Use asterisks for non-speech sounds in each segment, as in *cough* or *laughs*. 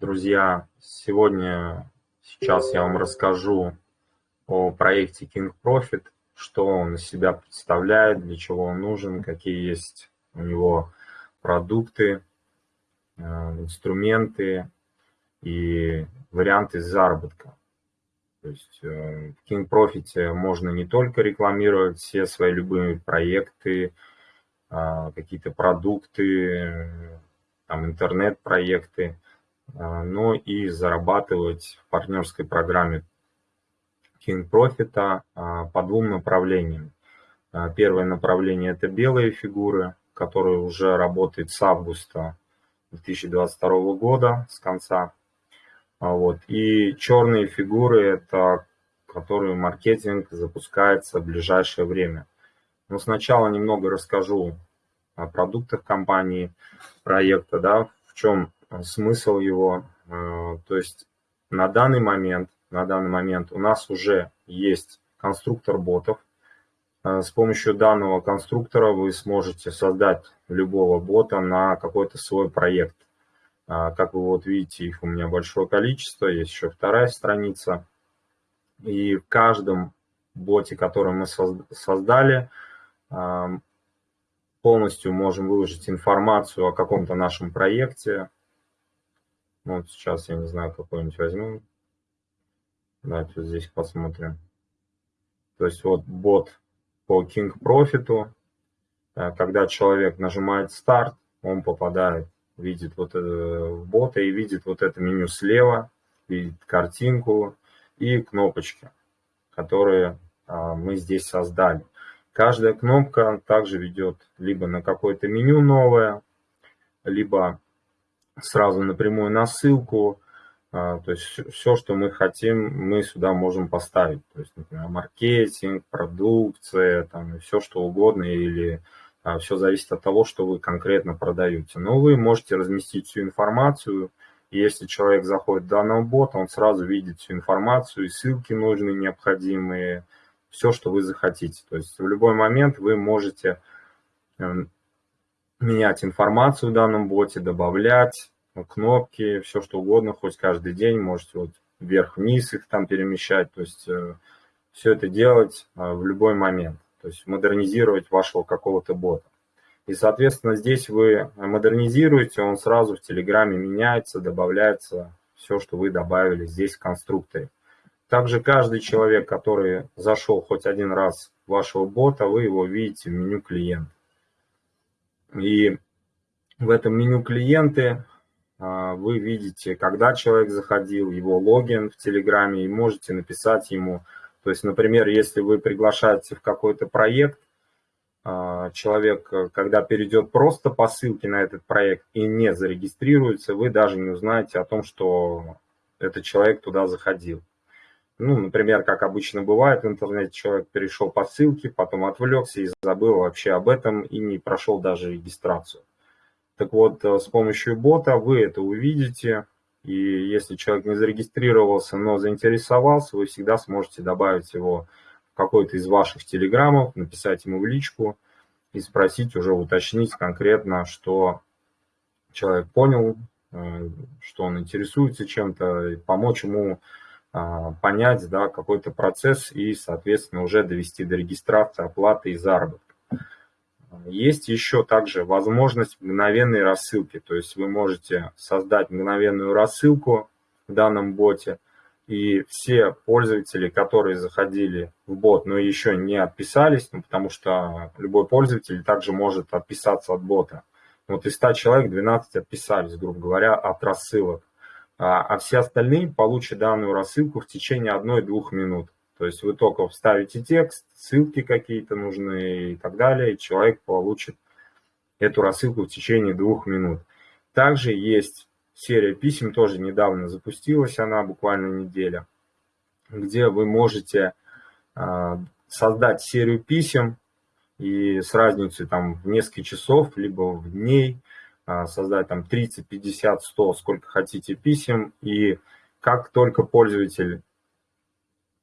Друзья, сегодня, сейчас я вам расскажу о проекте King Profit, что он из себя представляет, для чего он нужен, какие есть у него продукты, э, инструменты и варианты заработка. То есть э, в King Profit можно не только рекламировать все свои любимые проекты, а, какие-то продукты, там интернет-проекты, но и зарабатывать в партнерской программе King Profit а, по двум направлениям. Первое направление – это белые фигуры, которые уже работают с августа 2022 года, с конца. Вот. И черные фигуры – это которые маркетинг запускается в ближайшее время. Но сначала немного расскажу о продуктах компании, проекта, да, в чем смысл его. Э, то есть на данный момент, на данный момент у нас уже есть конструктор ботов. Э, с помощью данного конструктора вы сможете создать любого бота на какой-то свой проект. Э, как вы вот видите, их у меня большое количество, есть еще вторая страница. И в каждом боте, который мы создали, полностью можем выложить информацию о каком-то нашем проекте. Ну, вот сейчас, я не знаю, какой-нибудь возьму. Давайте вот здесь посмотрим. То есть вот бот по King Profit. Э, когда человек нажимает старт, он попадает, видит вот это, в бота и видит вот это меню слева, видит картинку и кнопочки, которые а, мы здесь создали. Каждая кнопка также ведет либо на какое-то меню новое, либо сразу напрямую на ссылку. А, то есть все, что мы хотим, мы сюда можем поставить. То есть, например, маркетинг, продукция, там, все что угодно, или а, все зависит от того, что вы конкретно продаете. Но вы можете разместить всю информацию, если человек заходит в данного бота, он сразу видит всю информацию, и ссылки нужные, необходимые, все, что вы захотите. То есть в любой момент вы можете эм, менять информацию в данном боте, добавлять кнопки, все что угодно, хоть каждый день, можете вот вверх-вниз их там перемещать, то есть э, все это делать э, в любой момент, то есть модернизировать вашего какого-то бота. И, соответственно, здесь вы модернизируете, он сразу в Телеграме меняется, добавляется все, что вы добавили здесь в конструкторе. Также каждый человек, который зашел хоть один раз вашего бота, вы его видите в меню клиент. И в этом меню клиенты вы видите, когда человек заходил, его логин в Телеграме, и можете написать ему. То есть, например, если вы приглашаете в какой-то проект, а, человек, когда перейдет просто по ссылке на этот проект и не зарегистрируется, вы даже не узнаете о том, что этот человек туда заходил. Ну, например, как обычно бывает в интернете, человек перешел по ссылке, потом отвлекся и забыл вообще об этом и не прошел даже регистрацию. Так вот, э, с помощью бота вы это увидите, и если человек не зарегистрировался, но заинтересовался, вы всегда сможете добавить его в какой-то из ваших телеграммов, написать ему в личку и спросить, уже уточнить конкретно, что человек понял, э, что он интересуется чем-то, помочь ему а, понять да, какой-то процесс и, соответственно, уже довести до регистрации, оплаты и заработка. Есть еще также возможность мгновенной рассылки, то есть вы можете создать мгновенную рассылку в данном боте, и все пользователи, которые заходили в бот, но еще не отписались, ну, потому что любой пользователь также может отписаться от бота. Вот из 100 человек 12 отписались, грубо говоря, от рассылок. А, а все остальные получат данную рассылку в течение 1-2 минут. То есть вы только вставите текст, ссылки какие-то нужны и так далее, и человек получит эту рассылку в течение двух минут. Также есть серия писем, тоже недавно запустилась она, буквально неделя, где вы можете а, создать серию писем и с разницей там в несколько часов, либо в дней, а, создать там 30, 50, 100, сколько хотите писем, и как только пользователь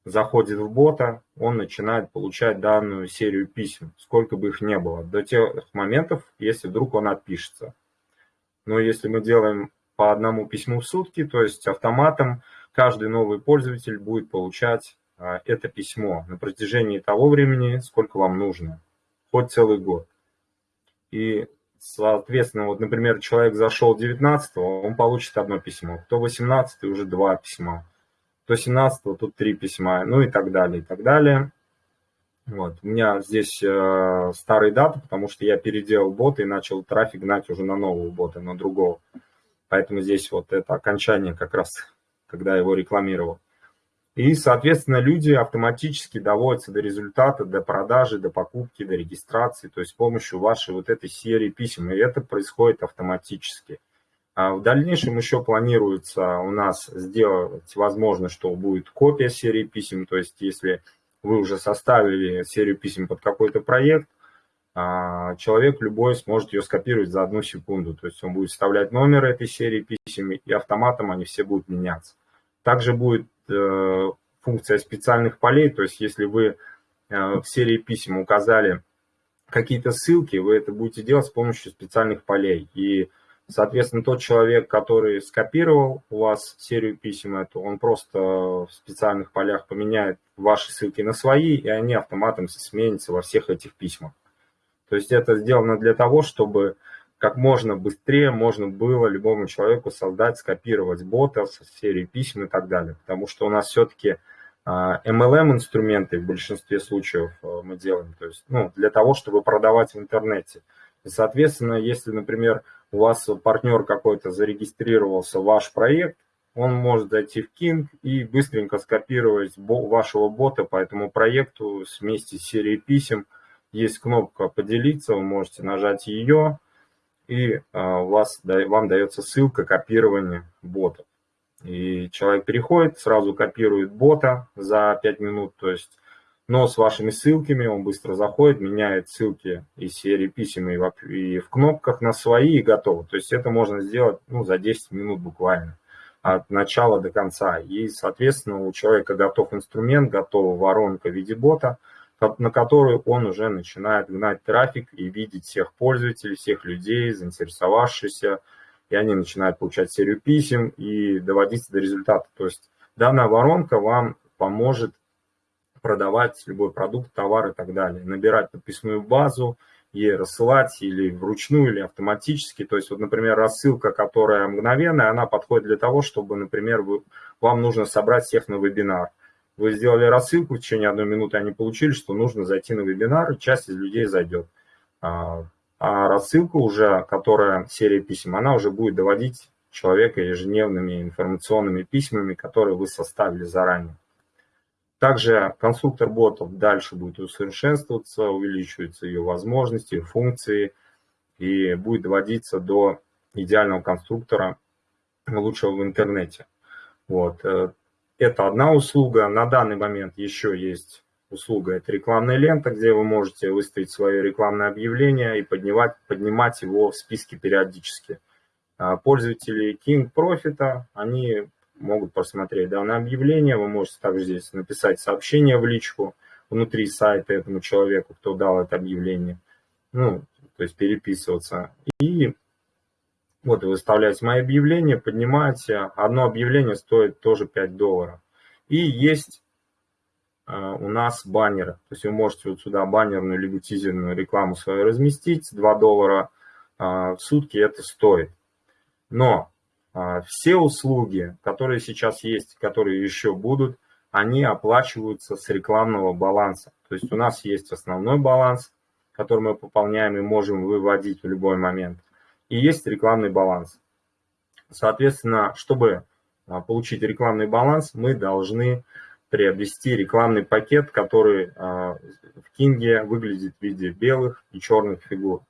заходит в бота, он начинает получать данную серию писем, сколько бы их не было, до тех моментов, если вдруг он отпишется. Но если мы делаем по одному письму в сутки, то есть автоматом каждый новый пользователь будет получать а, это письмо на протяжении того времени, сколько вам нужно, хоть целый год. И, соответственно, вот, например, человек зашел 19 он получит одно письмо, кто 18 уже два письма, кто 17 тут три письма, ну и так далее, и так далее. Вот. У меня здесь э, старые даты, потому что я переделал боты и начал трафик гнать уже на нового бота, на другого. Поэтому здесь вот это окончание как раз, когда его рекламировал. И, соответственно, люди автоматически доводятся до результата, до продажи, до покупки, до регистрации, то есть с помощью вашей вот этой серии писем. И это происходит автоматически. А в дальнейшем еще планируется у нас сделать возможно, что будет копия серии писем, то есть если вы уже составили серию писем под какой-то проект, а, человек любой сможет ее скопировать за одну секунду. То есть он будет вставлять номер этой серии писем, и автоматом они все будут меняться. Также будет э, функция специальных полей, то есть если вы э, в серии писем указали какие-то ссылки, вы это будете делать с помощью специальных полей. И Соответственно, тот человек, который скопировал у вас серию писем эту, он просто в специальных полях поменяет ваши ссылки на свои, и они автоматом сменятся во всех этих письмах. То есть это сделано для того, чтобы как можно быстрее можно было любому человеку создать, скопировать бота с серии писем и так далее. Потому что у нас все-таки MLM-инструменты в большинстве случаев а, мы делаем. То есть ну, для того, чтобы продавать в интернете. И, соответственно, если, например, у вас партнер какой-то зарегистрировался ваш проект, он может зайти в King и быстренько скопировать вашего бота по этому проекту вместе с серией писем. Есть кнопка «Поделиться», вы можете нажать ее, и а, у вас, вам дается ссылка копирования бота. И человек переходит, сразу копирует бота за 5 минут, то есть но с вашими ссылками он быстро заходит, меняет ссылки из серии писем и в, и в кнопках на свои и готово. То есть это можно сделать ну, за 10 минут буквально от начала до конца. И, соответственно, у человека готов инструмент, готова воронка в виде бота, на которую он уже начинает гнать трафик и видеть всех пользователей, всех людей, заинтересовавшихся, и они начинают получать серию писем и доводиться до результата. То есть данная воронка вам поможет продавать любой продукт, товар и так далее. Набирать подписную базу, ей рассылать или вручную, или автоматически. То есть, вот, например, рассылка, которая мгновенная, она подходит для того, чтобы, например, вы, вам нужно собрать всех на вебинар. Вы сделали рассылку, в течение одной минуты они получили, что нужно зайти на вебинар, и часть из людей зайдет. А, а рассылка уже, которая серия писем, она уже будет доводить человека ежедневными информационными письмами, которые вы составили заранее. Также конструктор ботов дальше будет усовершенствоваться, увеличиваются ее возможности, функции и будет доводиться до идеального конструктора лучшего в интернете. Вот. Э, это одна услуга. На данный момент еще есть услуга, это рекламная лента, где вы можете выставить свое рекламное объявление и поднимать, поднимать его в списке периодически. А пользователи King Profit, они могут просмотреть данное объявление. Вы можете также здесь написать сообщение в личку внутри сайта этому человеку, кто дал это объявление. Ну, то есть переписываться. И вот вы выставляете мои объявления, поднимаете. Одно объявление стоит тоже 5 долларов. И есть э, у нас баннеры. То есть вы можете вот сюда баннерную либо тизерную рекламу свою разместить. 2 доллара э, в сутки это стоит. Но все услуги, которые сейчас есть, которые еще будут, они оплачиваются с рекламного баланса. То есть у нас есть основной баланс, который мы пополняем и можем выводить в любой момент. И есть рекламный баланс. Соответственно, чтобы а, получить рекламный баланс, мы должны приобрести рекламный пакет, который а, в Кинге выглядит в виде белых и черных фигур.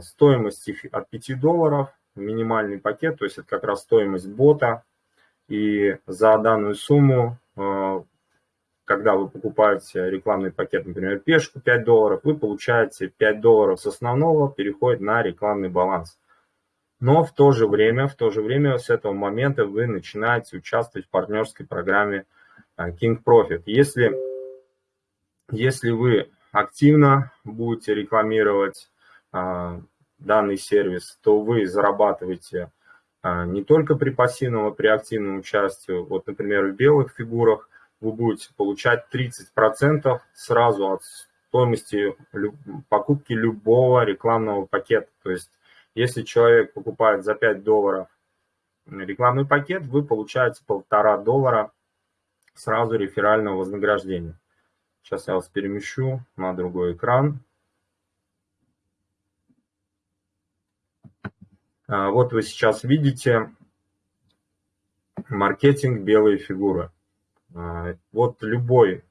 Стоимость от 5 долларов – минимальный пакет, то есть это как раз стоимость бота. И за данную сумму, э, когда вы покупаете рекламный пакет, например, пешку 5 долларов, вы получаете 5 долларов с основного, переходит на рекламный баланс. Но в то же время, в то же время с этого момента вы начинаете участвовать в партнерской программе э, King Profit. Если, если вы активно будете рекламировать э, данный сервис, то вы зарабатываете не только при пассивном, а при активном участии. Вот, например, в белых фигурах вы будете получать 30% сразу от стоимости покупки любого рекламного пакета. То есть, если человек покупает за 5 долларов рекламный пакет, вы получаете полтора доллара сразу реферального вознаграждения. Сейчас я вас перемещу на другой экран. Вот вы сейчас видите маркетинг белые фигуры. А, вот любой,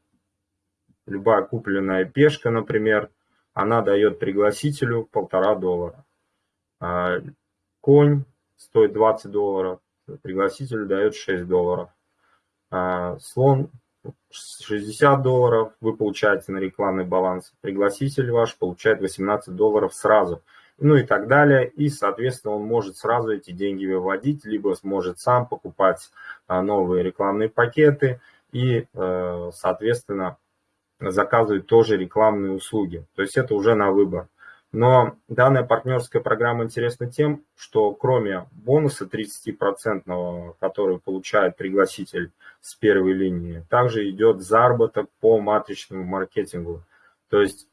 любая купленная пешка, например, она дает пригласителю полтора доллара. А, конь стоит 20 долларов, пригласитель дает 6 долларов. Слон 60 долларов, вы получаете на рекламный баланс. Пригласитель ваш получает 18 долларов сразу ну и так далее. И, соответственно, он может сразу эти деньги выводить, либо сможет сам покупать а, новые рекламные пакеты и, э, соответственно, заказывать тоже рекламные услуги. То есть это уже на выбор. Но данная партнерская программа интересна тем, что кроме бонуса 30%, который получает пригласитель с первой линии, также идет заработок по матричному маркетингу. То есть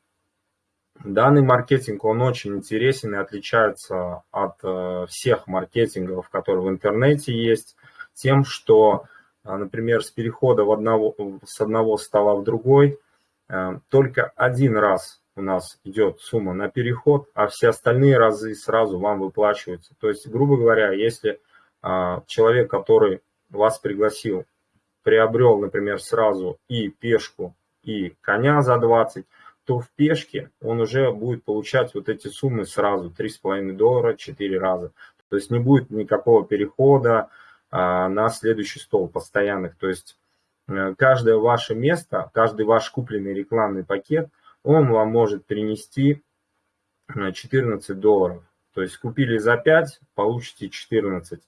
Данный маркетинг, он очень интересен и отличается от э, всех маркетингов, которые в интернете есть, тем, что, э, например, с перехода в одного, с одного стола в другой, э, только один раз у нас идет сумма на переход, а все остальные разы сразу вам выплачиваются. То есть, грубо говоря, если человек, который вас пригласил, приобрел, например, сразу и пешку, и коня за 20, то в пешке он уже будет получать вот эти суммы сразу, 3,5 доллара 4 раза. То есть не будет никакого перехода а, на следующий стол постоянных. То есть э, каждое ваше место, каждый ваш купленный рекламный пакет, он вам может принести 14 долларов. То есть купили за 5, получите 14.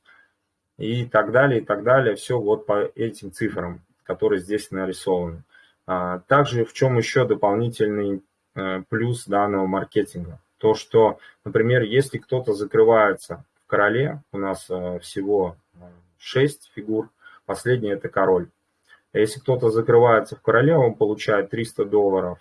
И так далее, и так далее. Все вот по этим цифрам, которые здесь нарисованы. А, также в чем еще дополнительный э, плюс данного маркетинга? То, что, например, если кто-то закрывается в короле, у нас э, всего 6 э, фигур, последний это король. А если кто-то закрывается в короле, он получает 300 долларов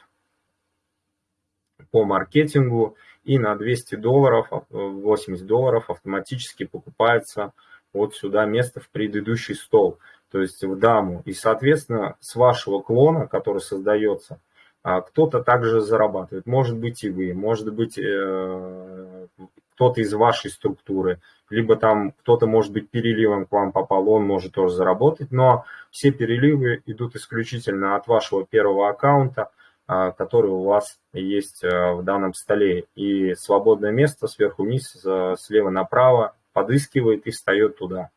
по маркетингу и на 200 долларов, 80 долларов автоматически покупается вот сюда место в предыдущий стол то есть в даму. И, соответственно, с вашего клона, который создается, а, кто-то также зарабатывает. Может быть и вы, может быть э, кто-то из вашей структуры, либо там кто-то, может быть, переливом к вам попал, он может тоже заработать, но все переливы идут исключительно от вашего первого аккаунта, а, который у вас есть э, в данном столе. И свободное место сверху вниз, слева направо подыскивает и встает туда.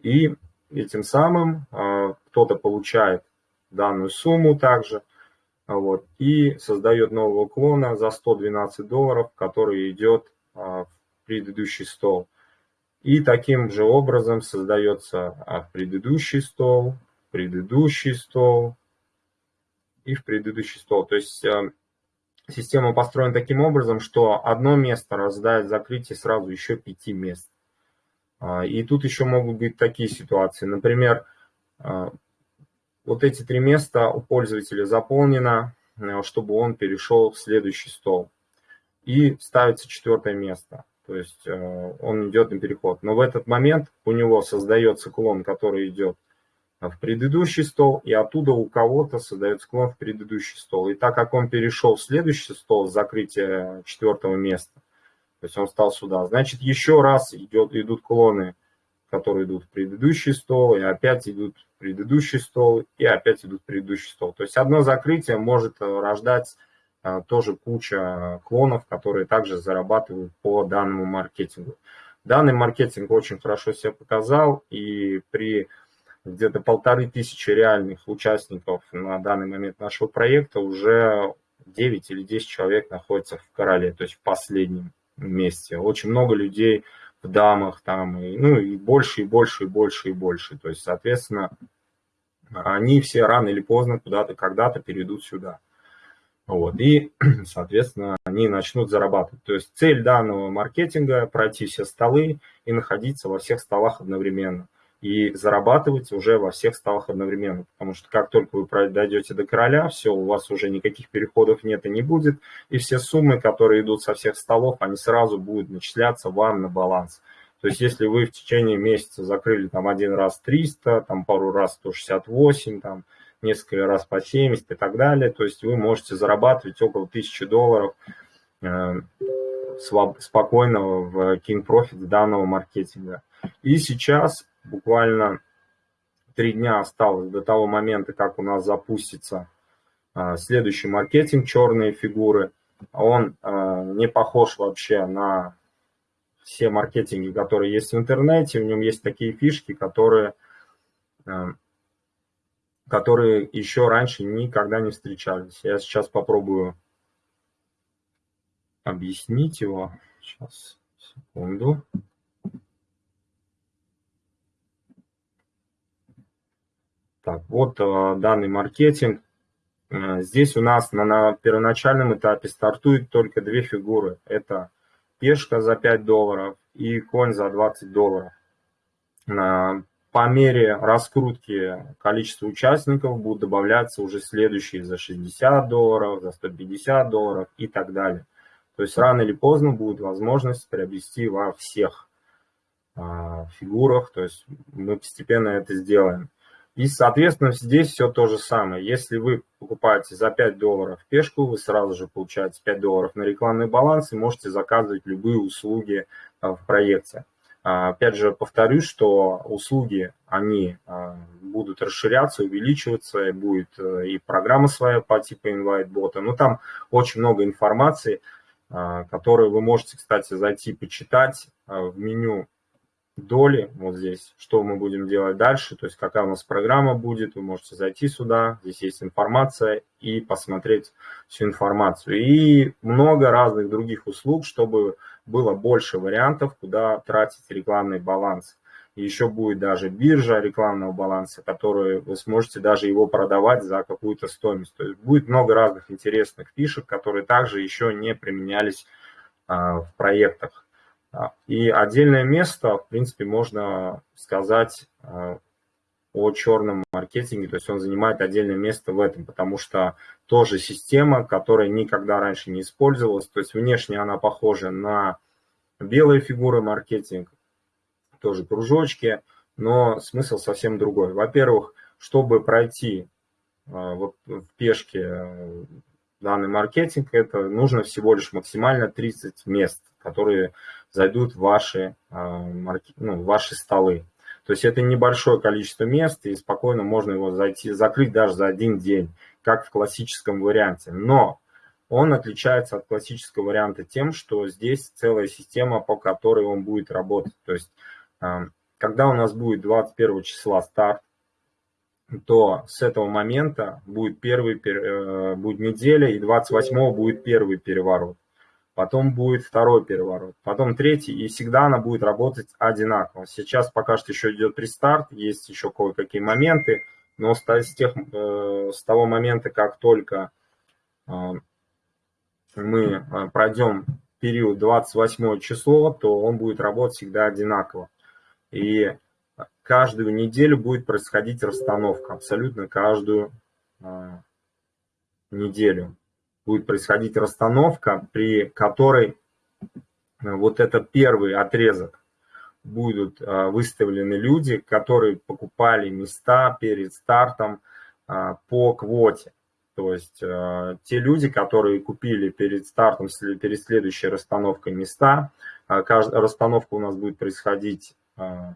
И и тем самым а, кто-то получает данную сумму также, вот, и создает нового клона за 112 долларов, который идет а, в предыдущий стол. И таким же образом создается а, предыдущий стол, предыдущий стол и в предыдущий стол. То есть система построена таким образом, что одно место раздает закрытие сразу еще пяти мест. А, и тут еще могут быть такие ситуации. Например, а, вот эти три места у пользователя заполнено, э, чтобы он перешел в следующий стол. И ставится четвертое место. То есть э, он идет на переход. Но в этот момент у него создается клон, который идет в предыдущий стол, и оттуда у кого-то создается клон в предыдущий стол. И так как он перешел в следующий стол, закрытие четвертого места, то есть он стал сюда. Значит, еще раз идет, идут клоны, которые идут в предыдущий стол, и опять идут в предыдущий стол, и опять идут в предыдущий стол. То есть одно закрытие может э, рождать а, тоже куча клонов, которые также зарабатывают по данному маркетингу. Данный маркетинг очень хорошо себя показал, и при где-то полторы тысячи реальных участников на данный момент нашего проекта уже 9 или 10 человек находятся в короле, то есть в последнем месте. Очень много людей в дамах там, и, ну и больше, и больше, и больше, и больше. То есть, соответственно, они все рано или поздно куда-то, когда-то перейдут сюда. Вот, и, *clears throat* соответственно, они начнут зарабатывать. То есть цель данного маркетинга – пройти все столы и находиться во всех столах одновременно. И зарабатывать уже во всех столах одновременно. Потому что как только вы дойдете до короля, все, у вас уже никаких переходов нет и не будет. И все суммы, которые идут со всех столов, они сразу будут начисляться вам на баланс. То есть если вы в течение месяца закрыли там один раз 300, там пару раз 168, там несколько раз по 70 и так далее. То есть вы можете зарабатывать около 1000 долларов э, спокойного в King Profit данного маркетинга. И сейчас буквально три дня осталось до того момента, как у нас запустится э, следующий маркетинг «Черные фигуры». Он э, не похож вообще на все маркетинги, которые есть в интернете. В нем есть такие фишки, которые которые еще раньше никогда не встречались. Я сейчас попробую объяснить его. Сейчас, секунду. Так, вот э, данный маркетинг. Э, здесь у нас на, на первоначальном этапе стартует только две фигуры. Это пешка за 5 долларов и конь за 20 долларов по мере раскрутки количества участников будут добавляться уже следующие за 60 долларов, за 150 долларов и так далее. То есть рано или поздно будет возможность приобрести во всех фигурах, то есть мы постепенно это сделаем. И, соответственно, здесь все то же самое. Если вы покупаете за 5 долларов пешку, вы сразу же получаете 5 долларов на рекламный баланс и можете заказывать любые услуги а, в проекте. А, опять же, повторюсь, что услуги, они а, будут расширяться, увеличиваться, будет э, и программа своя по типу InviteBot. Ну, там очень много информации, которую вы можете, кстати, зайти почитать в меню доли, вот здесь, что мы будем делать дальше, то есть какая у нас программа будет, вы можете зайти сюда, здесь есть информация и посмотреть всю информацию. И много разных других услуг, чтобы было больше вариантов, куда тратить рекламный баланс. И еще будет даже биржа рекламного баланса, которую вы сможете даже его продавать за какую-то стоимость. То есть будет много разных интересных фишек, которые также еще не применялись а, в проектах. И отдельное место, в принципе, можно сказать а, о черном маркетинге, то есть он занимает отдельное место в этом, потому что тоже система, которая никогда раньше не использовалась, то есть внешне она похожа на белые фигуры маркетинг, тоже кружочки, но смысл совсем другой. Во-первых, чтобы пройти а, вот в пешке э, данный маркетинг, это нужно всего лишь максимально 30 мест, которые зайдут ваши, а, ну, ваши столы. То есть это небольшое количество мест, и спокойно можно его зайти, закрыть даже за один день, как в классическом варианте. Но он отличается от классического варианта тем, что здесь целая система, по которой он будет работать. То есть, а, когда у нас будет 21 числа старт, то с этого момента будет первый, э, будет неделя, и 28 будет первый переворот потом будет второй переворот, потом третий, и всегда она будет работать одинаково. Сейчас пока что еще идет пристарт, есть еще кое-какие моменты, но с, тех, э, с того момента, как только э, мы э, пройдем период 28 число, то он будет работать всегда одинаково. И каждую неделю будет происходить расстановка, абсолютно каждую неделю будет происходить расстановка, при которой э, вот этот первый отрезок будут э, выставлены люди, которые покупали места перед стартом э, по квоте. То есть те люди, которые купили перед стартом, перед следующей расстановкой места, каждая расстановка у нас будет происходить,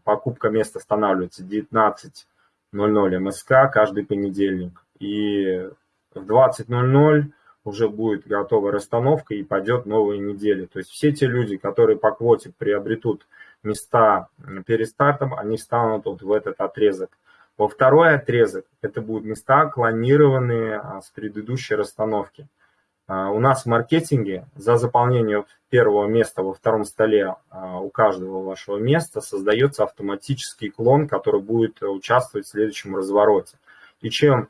покупка места останавливается 19.00 МСК каждый понедельник. И в 20.00 уже будет готова расстановка и пойдет новые недели. То есть все те люди, которые по квоте приобретут места перед стартом, они станут вот в этот отрезок. Во второй отрезок это будут места, клонированные а, с предыдущей расстановки. А, у нас в маркетинге за заполнение первого места во втором столе а, у каждого вашего места создается автоматический клон, который будет участвовать в следующем развороте. И чем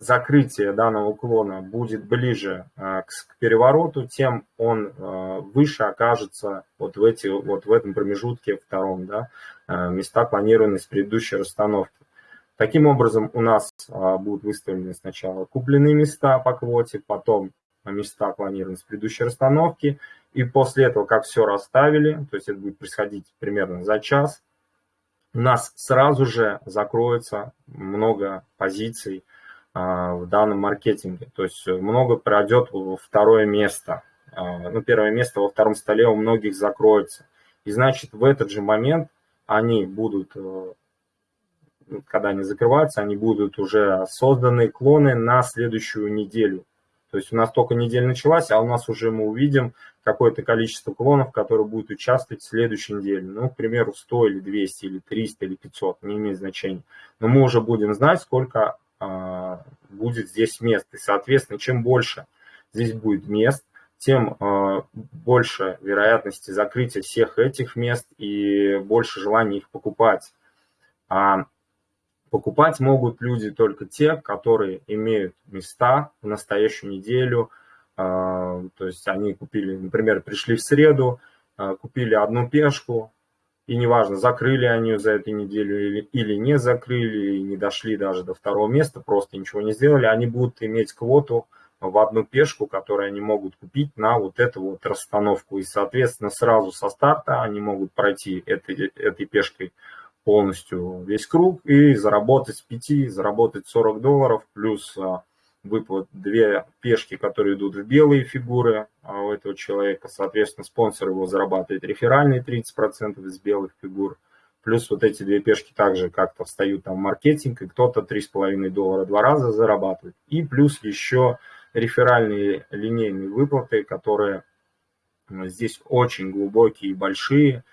закрытие данного уклона будет ближе к перевороту, тем он выше окажется вот в, эти, вот в этом промежутке втором, да, места планированной с предыдущей расстановки. Таким образом, у нас будут выставлены сначала купленные места по квоте, потом места планированы с предыдущей расстановки, и после этого, как все расставили, то есть это будет происходить примерно за час, у нас сразу же закроется много позиций в данном маркетинге. То есть много пройдет второе место. А, ну, первое место во втором столе у многих закроется. И значит, в этот же момент они будут, э, когда они закрываются, они будут уже созданы клоны на следующую неделю. То есть у нас только неделя началась, а у нас уже мы увидим какое-то количество клонов, которые будут участвовать в следующей неделе. Ну, к примеру, 100 или 200 или 300 или 500, не имеет значения. Но мы уже будем знать, сколько а, будет здесь мест. И, соответственно, чем больше здесь будет мест, тем а, больше вероятности закрытия всех этих мест и больше желания их покупать. А Покупать могут люди только те, которые имеют места в настоящую неделю. А, то есть они купили, например, пришли в среду, а, купили одну пешку, и неважно, закрыли они за эту неделю или, или не закрыли, и не дошли даже до второго места, просто ничего не сделали, они будут иметь квоту в одну пешку, которую они могут купить на вот эту вот расстановку. И, соответственно, сразу со старта они могут пройти этой, этой пешкой полностью весь круг и заработать с 5, заработать 40 долларов, плюс а, выплат две пешки, которые идут в белые фигуры а у этого человека. Соответственно, спонсор его зарабатывает реферальные 30% из белых фигур. Плюс вот эти две пешки также как-то встают там в маркетинг, и кто-то 3,5 доллара два раза зарабатывает. И плюс еще реферальные линейные выплаты, которые здесь очень глубокие и большие.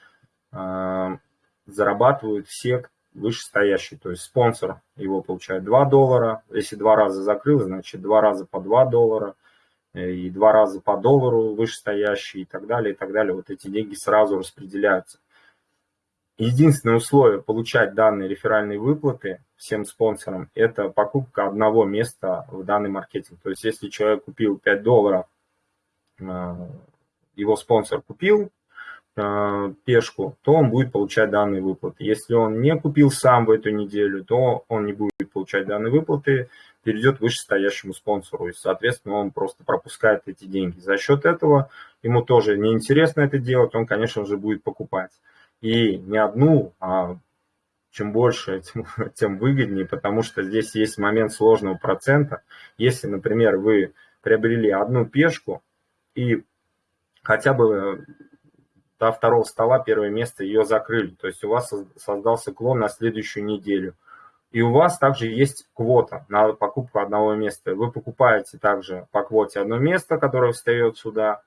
А, зарабатывают все вышестоящие. То есть спонсор его получает 2 доллара. Если два раза закрыл, значит два раза по 2 доллара. Э, и два раза по доллару вышестоящие и так далее, и так далее. Вот эти деньги сразу распределяются. Единственное условие получать данные реферальные выплаты всем спонсорам – это покупка одного места в данный маркетинг. То есть, если человек купил 5 долларов, э, его спонсор купил, пешку, то он будет получать данные выплаты. Если он не купил сам в эту неделю, то он не будет получать данные выплаты, перейдет вышестоящему спонсору, и, соответственно, он просто пропускает эти деньги. За счет этого ему тоже неинтересно это делать, он, конечно же, будет покупать. И не одну, а чем больше, *laughs* тем, тем выгоднее, потому что здесь есть момент сложного процента. Если, например, вы приобрели одну пешку и хотя бы до второго стола первое место ее закрыли. То есть у вас создался клон на следующую неделю. И у вас также есть квота на покупку одного места. Вы покупаете также по квоте одно место, которое встает сюда.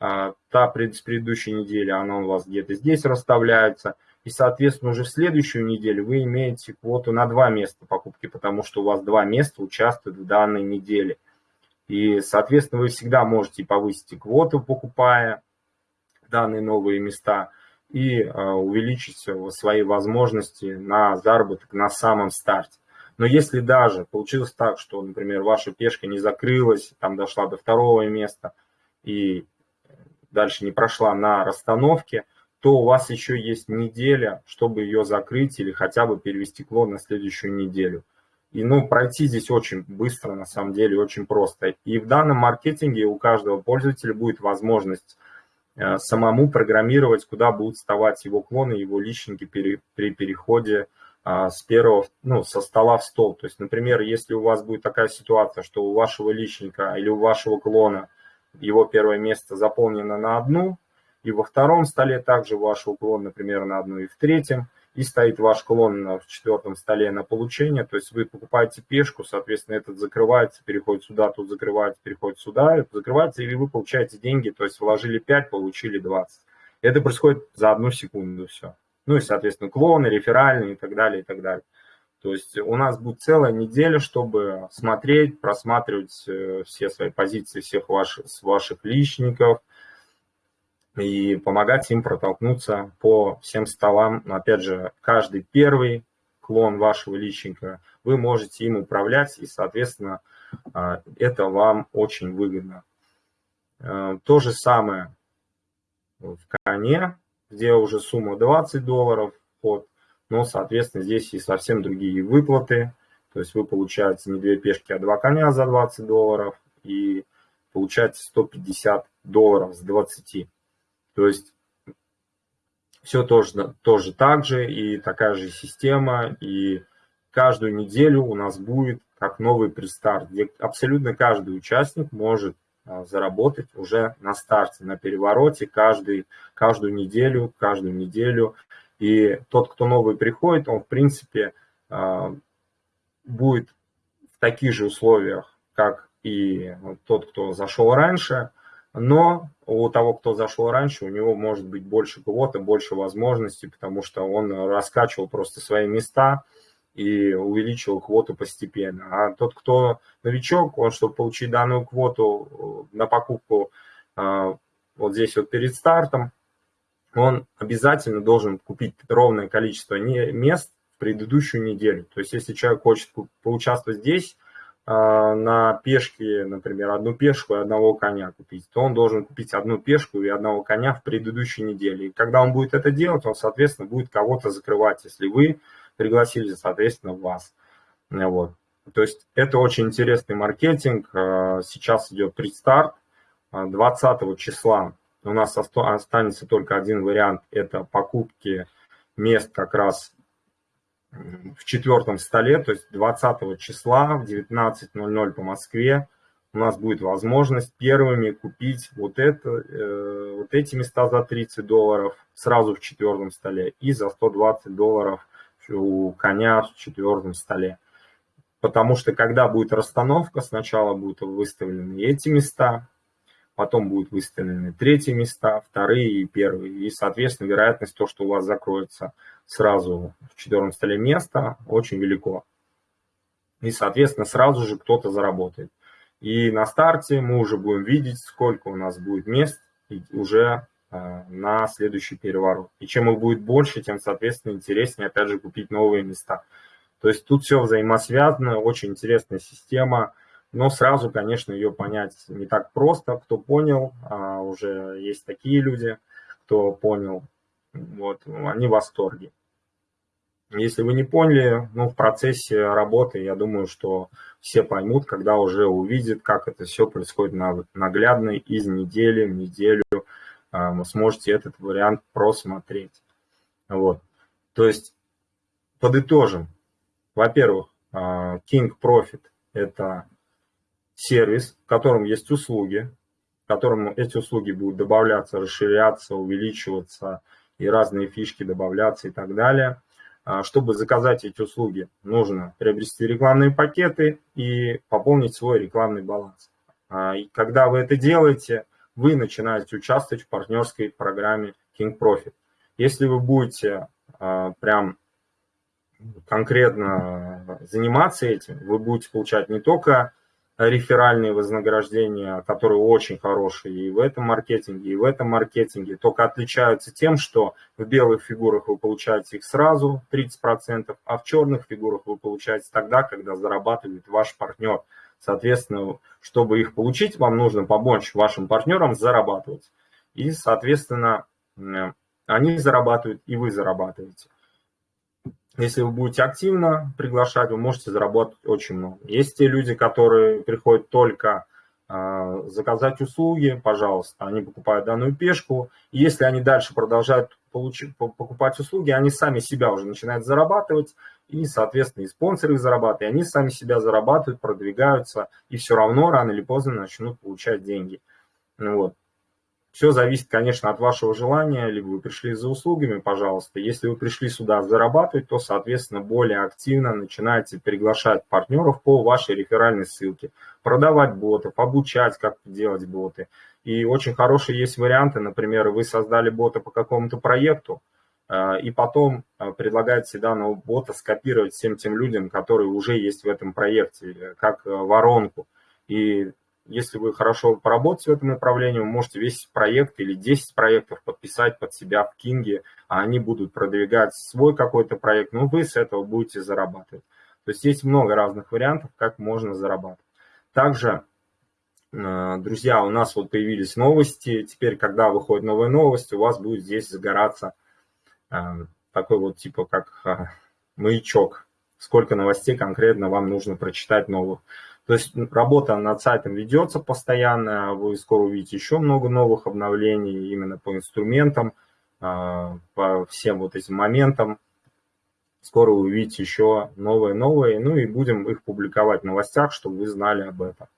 А, та с предыдущей недели, она у вас где-то здесь расставляется. И, соответственно, уже в следующую неделю вы имеете квоту на два места покупки, потому что у вас два места участвуют в данной неделе. И, соответственно, вы всегда можете повысить квоту, покупая данные новые места и а, увеличить свои возможности на заработок на самом старте. Но если даже получилось так, что, например, ваша пешка не закрылась, там дошла до второго места и дальше не прошла на расстановке, то у вас еще есть неделя, чтобы ее закрыть или хотя бы перевести клон на следующую неделю. И ну, пройти здесь очень быстро, на самом деле, очень просто. И в данном маркетинге у каждого пользователя будет возможность Э, самому программировать, куда будут вставать его клоны, его личники при, при переходе а, с первого, ну, со стола в стол. То есть, например, если у вас будет такая ситуация, что у вашего личника или у вашего клона его первое место заполнено на одну, и во втором столе также вашего клона, например, на одну, и в третьем – и стоит ваш клон в четвертом столе на получение, то есть вы покупаете пешку, соответственно, этот закрывается, переходит сюда, тут закрывается, переходит сюда, закрывается, и вы получаете деньги, то есть вложили 5, получили 20. Это происходит за одну секунду все. Ну и, соответственно, клоны, реферальные и так далее, и так далее. То есть у нас будет целая неделя, чтобы смотреть, просматривать э, все свои позиции всех ваших, ваших личников – и помогать им протолкнуться по всем столам. Опять же, каждый первый клон вашего личника, вы можете им управлять, и, соответственно, это вам очень выгодно. То же самое в коне, где уже сумма 20 долларов вход, но, соответственно, здесь и совсем другие выплаты, то есть вы получаете не две пешки, а два коня за 20 долларов, и получаете 150 долларов с 20. То есть все тоже, тоже так же, и такая же система, и каждую неделю у нас будет как новый пристарт, где абсолютно каждый участник может а, заработать уже на старте, на перевороте каждый, каждую неделю, каждую неделю. И тот, кто новый приходит, он, в принципе, а, будет в таких же условиях, как и тот, кто зашел раньше, но у того, кто зашел раньше, у него может быть больше кого-то, больше возможностей, потому что он раскачивал просто свои места, и увеличивал квоту постепенно. А тот, кто новичок, он, чтобы получить данную квоту э, на покупку э, вот здесь вот перед стартом, он обязательно должен купить ровное количество мест в предыдущую неделю. То есть, если человек хочет поучаствовать здесь, на пешке, например, одну пешку и одного коня купить, то он должен купить одну пешку и одного коня в предыдущей неделе. И когда он будет это делать, он, соответственно, будет кого-то закрывать. Если вы пригласили, соответственно, вас. Вот. То есть это очень интересный маркетинг. Э, сейчас идет предстарт. 20 э, числа у нас останется только один вариант. Это покупки мест как раз в четвертом столе, то есть 20 числа в 19.00 по Москве у нас будет возможность первыми купить вот, это, э, вот эти места за 30 долларов сразу в четвертом столе и за 120 долларов у коня в четвертом столе. Потому что когда будет расстановка, сначала будут выставлены эти места, потом будут выставлены третьи места, вторые и первые. И, соответственно, вероятность то, что у вас закроется сразу в четвертом столе место, очень велико. И, соответственно, сразу же кто-то заработает. И на старте мы уже будем видеть, сколько у нас будет мест уже Э, на следующий переворот. И чем их будет больше, тем, соответственно, интереснее, опять же, купить новые места. То есть тут все взаимосвязано, очень интересная система, но сразу, конечно, ее понять не так просто. Кто понял, а уже есть такие люди, кто понял, вот, они в восторге. Если вы не поняли, ну, в процессе работы, я думаю, что все поймут, когда уже увидят, как это все происходит наглядно из недели в неделю, а, вы сможете этот вариант просмотреть. Вот. То есть, подытожим. Во-первых, а, King Profit – это сервис, в котором есть услуги, в котором эти услуги будут добавляться, расширяться, увеличиваться, и разные фишки добавляться и так далее. А, чтобы заказать эти услуги, нужно приобрести рекламные пакеты и пополнить свой рекламный баланс. И когда вы это делаете, вы начинаете участвовать в партнерской программе King Profit. Если вы будете а, прям конкретно заниматься этим, вы будете получать не только реферальные вознаграждения, которые очень хорошие и в этом маркетинге, и в этом маркетинге, только отличаются тем, что в белых фигурах вы получаете их сразу 30%, а в черных фигурах вы получаете тогда, когда зарабатывает ваш партнер – Соответственно, чтобы их получить, вам нужно помочь вашим партнерам зарабатывать. И, соответственно, они зарабатывают, и вы зарабатываете. Если вы будете активно приглашать, вы можете заработать очень много. Есть те люди, которые приходят только а, заказать услуги, пожалуйста, они покупают данную пешку. И если они дальше продолжают получить, покупать услуги, они сами себя уже начинают зарабатывать, и, соответственно, и спонсоры их зарабатывают, и они сами себя зарабатывают, продвигаются, и все равно рано или поздно начнут получать деньги. Ну, вот. Все зависит, конечно, от вашего желания, либо вы пришли за услугами, пожалуйста. Если вы пришли сюда зарабатывать, то, соответственно, более активно начинаете приглашать партнеров по вашей реферальной ссылке, продавать ботов, обучать, как делать боты. И очень хорошие есть варианты, например, вы создали бота по какому-то проекту, э, и потом э, предлагаете данного бота скопировать всем тем людям, которые уже есть в этом проекте, как э, воронку. И если вы хорошо поработаете в этом направлении, вы можете весь проект или 10 проектов подписать под себя в Кинге, а они будут продвигать свой какой-то проект, но вы с этого будете зарабатывать. То есть есть много разных вариантов, как можно зарабатывать. Также, э, друзья, у нас вот появились новости. Теперь, когда выходят новые новости, у вас будет здесь загораться э, такой вот типа как э, маячок. Сколько новостей конкретно вам нужно прочитать новых. То есть работа над сайтом ведется постоянно, вы скоро увидите еще много новых обновлений именно по инструментам, а, по всем вот этим моментам. Скоро вы увидите еще новые-новые, ну и будем их публиковать в новостях, чтобы вы знали об этом.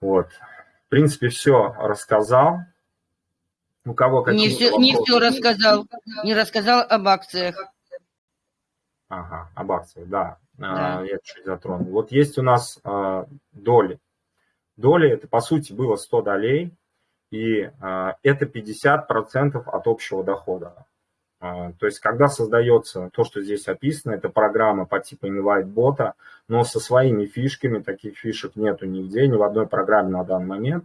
Вот. В принципе, все рассказал. У кого какие не все, не все рассказал. Не рассказал об акциях. Ага, об акциях, да. Да. А, я чуть затронул. Вот есть у нас а, доли. Доли, это по сути было 100 долей, и а, это 50% от общего дохода. То есть, когда создается то, что здесь описано, это программа по типу InviteBot, но со своими фишками, таких фишек нету нигде, ни в одной программе на данный момент.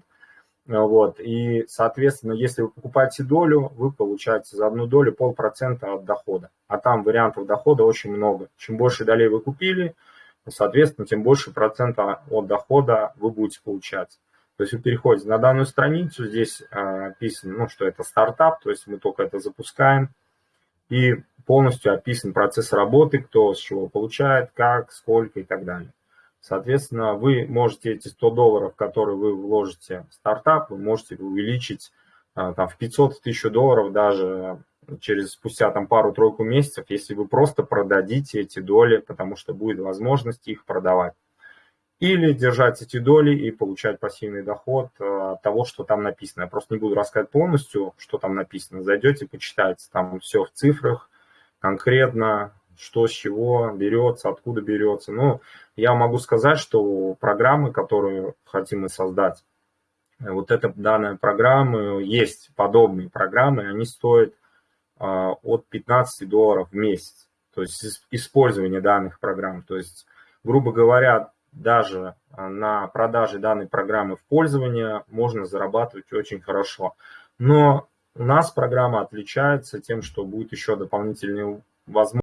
Вот. И, соответственно, если вы покупаете долю, вы получаете за одну долю полпроцента от дохода. А там вариантов дохода очень много. Чем больше долей вы купили, соответственно, тем больше процента от дохода вы будете получать. То есть вы переходите на данную страницу, здесь э, описано, ну, что это стартап, то есть мы только это запускаем, и полностью описан процесс работы, кто с чего получает, как, сколько и так далее. Соответственно, вы можете эти 100 долларов, которые вы вложите в стартап, вы можете увеличить а, там, в 500 тысяч долларов даже через спустя там пару-тройку месяцев, если вы просто продадите эти доли, потому что будет возможность их продавать. Или держать эти доли и получать пассивный доход а, от того, что там написано. Я просто не буду рассказывать полностью, что там написано. Зайдете, почитайте, там все в цифрах, конкретно, что с чего берется, откуда берется. Ну, я могу сказать, что программы, которые хотим мы создать, вот эта данная программа, есть подобные программы, они стоят а, от 15 долларов в месяц. То есть использование данных программ. То есть, грубо говоря, даже на продаже данной программы в пользование можно зарабатывать очень хорошо. Но у нас программа отличается тем, что будет еще дополнительные возможности